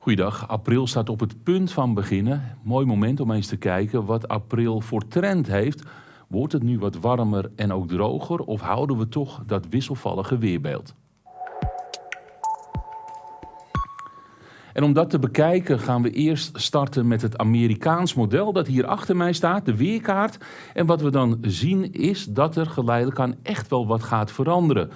Goeiedag, april staat op het punt van beginnen. Mooi moment om eens te kijken wat april voor trend heeft. Wordt het nu wat warmer en ook droger of houden we toch dat wisselvallige weerbeeld? En om dat te bekijken gaan we eerst starten met het Amerikaans model dat hier achter mij staat, de weerkaart. En wat we dan zien is dat er geleidelijk aan echt wel wat gaat veranderen.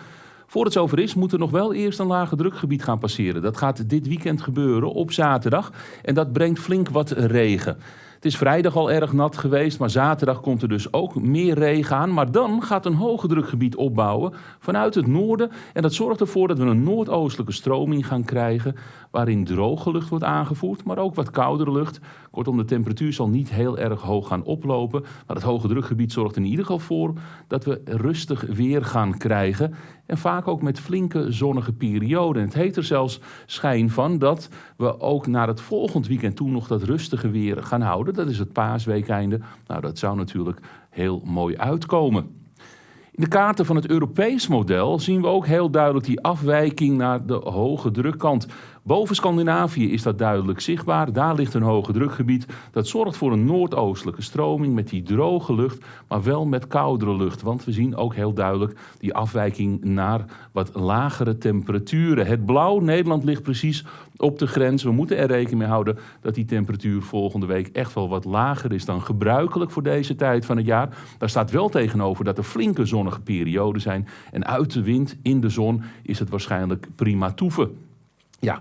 Voor het zover is, moet er nog wel eerst een lage drukgebied gaan passeren. Dat gaat dit weekend gebeuren op zaterdag en dat brengt flink wat regen. Het is vrijdag al erg nat geweest, maar zaterdag komt er dus ook meer regen aan. Maar dan gaat een hoge drukgebied opbouwen vanuit het noorden. En dat zorgt ervoor dat we een noordoostelijke stroming gaan krijgen. Waarin droge lucht wordt aangevoerd, maar ook wat koudere lucht. Kortom, de temperatuur zal niet heel erg hoog gaan oplopen. Maar het hoge drukgebied zorgt in ieder geval voor dat we rustig weer gaan krijgen. En vaak ook met flinke zonnige perioden. Het heeft er zelfs schijn van dat we ook naar het volgend weekend toe nog dat rustige weer gaan houden. Dat is het paasweekeinde. Nou, dat zou natuurlijk heel mooi uitkomen. In de kaarten van het Europees model zien we ook heel duidelijk die afwijking naar de hoge drukkant. Boven Scandinavië is dat duidelijk zichtbaar. Daar ligt een hoge drukgebied. Dat zorgt voor een noordoostelijke stroming met die droge lucht, maar wel met koudere lucht. Want we zien ook heel duidelijk die afwijking naar wat lagere temperaturen. Het blauw, Nederland ligt precies op de grens. We moeten er rekening mee houden dat die temperatuur volgende week echt wel wat lager is dan gebruikelijk voor deze tijd van het jaar. Daar staat wel tegenover dat er flinke zonnige perioden zijn. En uit de wind in de zon is het waarschijnlijk prima toeven. Ja,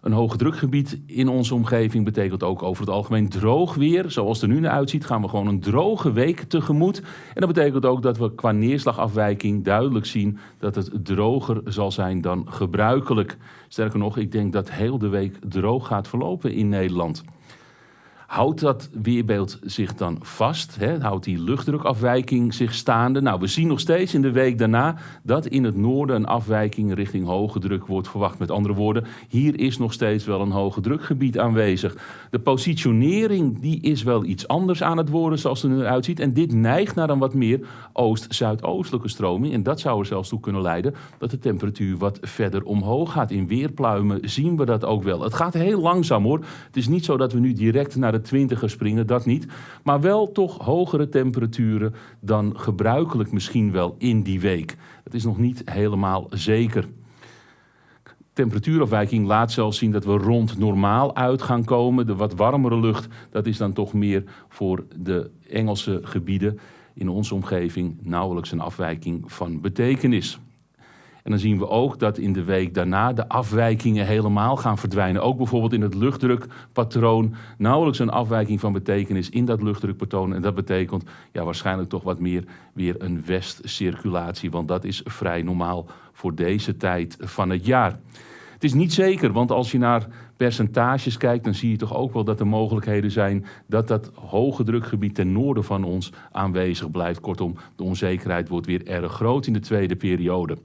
een hoge drukgebied in onze omgeving betekent ook over het algemeen droog weer. Zoals het er nu naar uitziet gaan we gewoon een droge week tegemoet. En dat betekent ook dat we qua neerslagafwijking duidelijk zien dat het droger zal zijn dan gebruikelijk. Sterker nog, ik denk dat heel de week droog gaat verlopen in Nederland. Houdt dat weerbeeld zich dan vast? Hè? Houdt die luchtdrukafwijking zich staande? Nou, we zien nog steeds in de week daarna dat in het noorden een afwijking richting hoge druk wordt verwacht. Met andere woorden, hier is nog steeds wel een hoge drukgebied aanwezig. De positionering die is wel iets anders aan het worden zoals het er nu uitziet. En dit neigt naar een wat meer oost-zuidoostelijke stroming. En dat zou er zelfs toe kunnen leiden dat de temperatuur wat verder omhoog gaat. In weerpluimen zien we dat ook wel. Het gaat heel langzaam hoor. Het is niet zo dat we nu direct naar de 20 springen, dat niet. Maar wel toch hogere temperaturen dan gebruikelijk misschien wel in die week. Het is nog niet helemaal zeker. Temperatuurafwijking laat zelfs zien dat we rond normaal uit gaan komen. De wat warmere lucht, dat is dan toch meer voor de Engelse gebieden in onze omgeving nauwelijks een afwijking van betekenis. En dan zien we ook dat in de week daarna de afwijkingen helemaal gaan verdwijnen. Ook bijvoorbeeld in het luchtdrukpatroon nauwelijks een afwijking van betekenis in dat luchtdrukpatroon. En dat betekent ja, waarschijnlijk toch wat meer weer een westcirculatie, want dat is vrij normaal voor deze tijd van het jaar. Het is niet zeker, want als je naar percentages kijkt, dan zie je toch ook wel dat er mogelijkheden zijn dat dat hoge drukgebied ten noorden van ons aanwezig blijft. Kortom, de onzekerheid wordt weer erg groot in de tweede periode.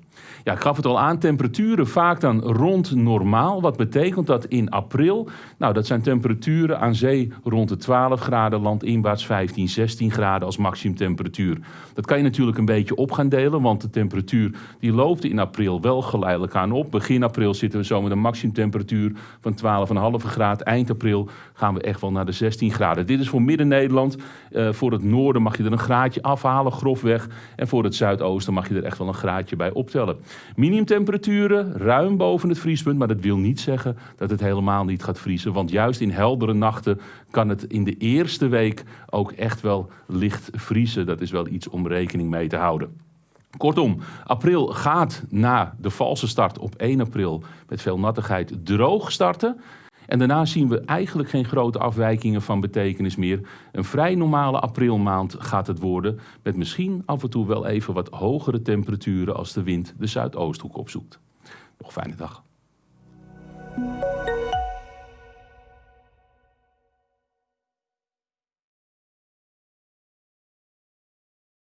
Ja, ik gaf het al aan, temperaturen vaak dan rond normaal. Wat betekent dat in april? Nou, dat zijn temperaturen aan zee rond de 12 graden, landinwaarts 15, 16 graden als maximumtemperatuur. Dat kan je natuurlijk een beetje op gaan delen, want de temperatuur die loopt in april wel geleidelijk aan op. Begin april zitten we zo met een maximumtemperatuur van 12,5 graden. Eind april gaan we echt wel naar de 16 graden. Dit is voor Midden-Nederland. Uh, voor het noorden mag je er een graadje afhalen, grofweg. En voor het zuidoosten mag je er echt wel een graadje bij optellen. Minimumtemperaturen ruim boven het vriespunt, maar dat wil niet zeggen dat het helemaal niet gaat vriezen. Want juist in heldere nachten kan het in de eerste week ook echt wel licht vriezen. Dat is wel iets om rekening mee te houden. Kortom, april gaat na de valse start op 1 april met veel nattigheid droog starten. En daarna zien we eigenlijk geen grote afwijkingen van betekenis meer. Een vrij normale aprilmaand gaat het worden, met misschien af en toe wel even wat hogere temperaturen als de wind de Zuidoosthoek opzoekt. Nog fijne dag.